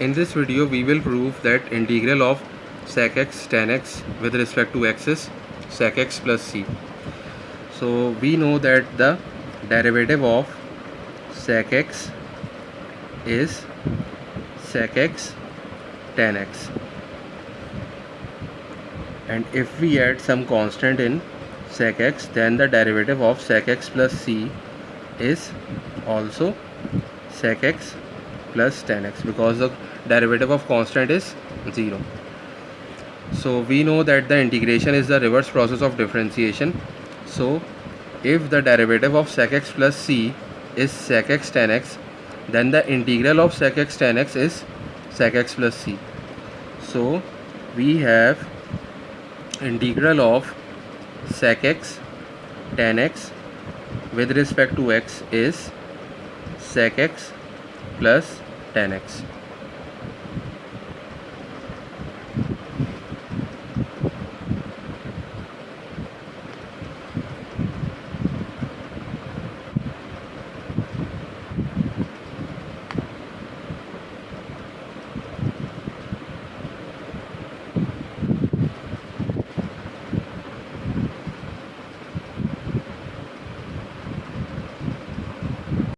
In this video we will prove that integral of sec x tan x with respect to x is sec x plus c. So we know that the derivative of sec x is sec x tan x and if we add some constant in sec x then the derivative of sec x plus c is also sec x plus tan x because the derivative of constant is 0 so we know that the integration is the reverse process of differentiation. So if the derivative of sec x plus c is sec x tan x then the integral of sec x tan x is sec x plus c. So we have integral of sec x tan x with respect to x is sec x plus tan x